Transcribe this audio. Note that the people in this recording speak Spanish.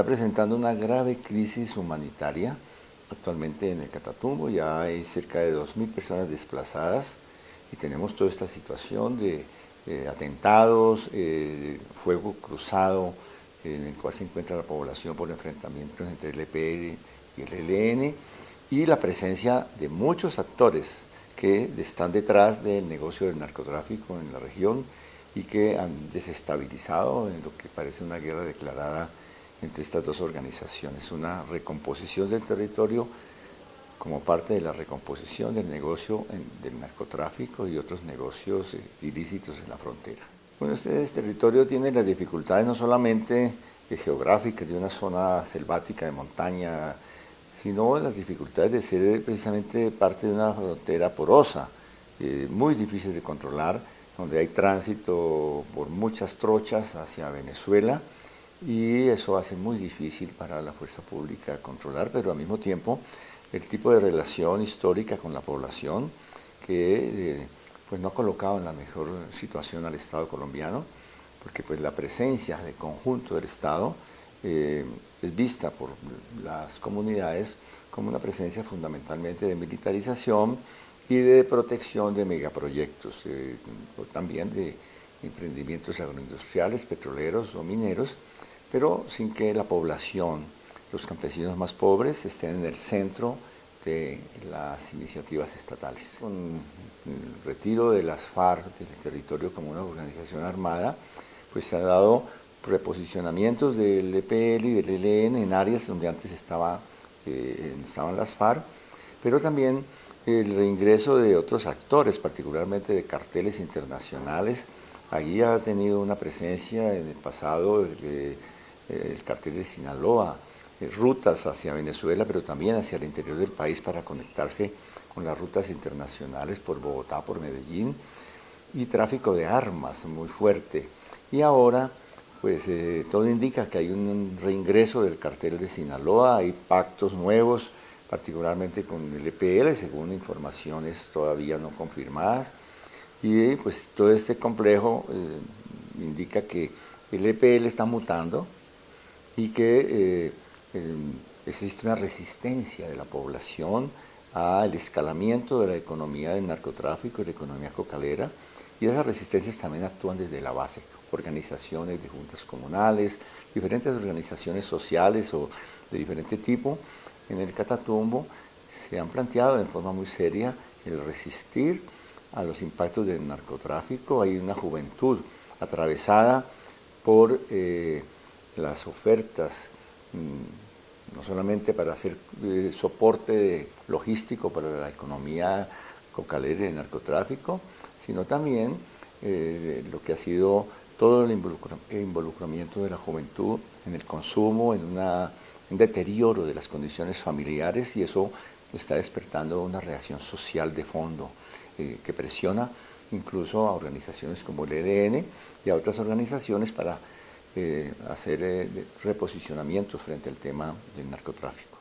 está presentando una grave crisis humanitaria actualmente en el Catatumbo, ya hay cerca de 2.000 personas desplazadas y tenemos toda esta situación de eh, atentados, eh, fuego cruzado en el cual se encuentra la población por enfrentamientos entre el EPR y el ELN y la presencia de muchos actores que están detrás del negocio del narcotráfico en la región y que han desestabilizado en lo que parece una guerra declarada entre estas dos organizaciones, una recomposición del territorio como parte de la recomposición del negocio del narcotráfico y otros negocios eh, ilícitos en la frontera. Bueno, este, territorio tiene las dificultades no solamente geográficas de una zona selvática de montaña, sino las dificultades de ser precisamente parte de una frontera porosa, eh, muy difícil de controlar, donde hay tránsito por muchas trochas hacia Venezuela, y eso hace muy difícil para la fuerza pública controlar, pero al mismo tiempo el tipo de relación histórica con la población que eh, pues no ha colocado en la mejor situación al Estado colombiano, porque pues la presencia de conjunto del Estado eh, es vista por las comunidades como una presencia fundamentalmente de militarización y de protección de megaproyectos, eh, también de emprendimientos agroindustriales, petroleros o mineros, pero sin que la población, los campesinos más pobres, estén en el centro de las iniciativas estatales. Con el retiro de las FARC del territorio como una organización armada, pues se ha dado reposicionamientos del EPL y del ELN en áreas donde antes estaba, eh, estaban las FARC, pero también el reingreso de otros actores, particularmente de carteles internacionales. Allí ha tenido una presencia en el pasado el, el cartel de Sinaloa, eh, rutas hacia Venezuela, pero también hacia el interior del país para conectarse con las rutas internacionales por Bogotá, por Medellín, y tráfico de armas muy fuerte. Y ahora, pues eh, todo indica que hay un reingreso del cartel de Sinaloa, hay pactos nuevos, particularmente con el EPL, según informaciones todavía no confirmadas, y pues todo este complejo eh, indica que el EPL está mutando, y que eh, existe una resistencia de la población al escalamiento de la economía del narcotráfico y la economía cocalera y esas resistencias también actúan desde la base, organizaciones de juntas comunales, diferentes organizaciones sociales o de diferente tipo en el Catatumbo se han planteado en forma muy seria el resistir a los impactos del narcotráfico. Hay una juventud atravesada por eh, las ofertas, mm, no solamente para hacer eh, soporte logístico para la economía cocalera y narcotráfico, sino también eh, lo que ha sido todo el involucramiento de la juventud en el consumo, en un deterioro de las condiciones familiares y eso está despertando una reacción social de fondo eh, que presiona incluso a organizaciones como el ELN y a otras organizaciones para eh, hacer eh, reposicionamientos frente al tema del narcotráfico.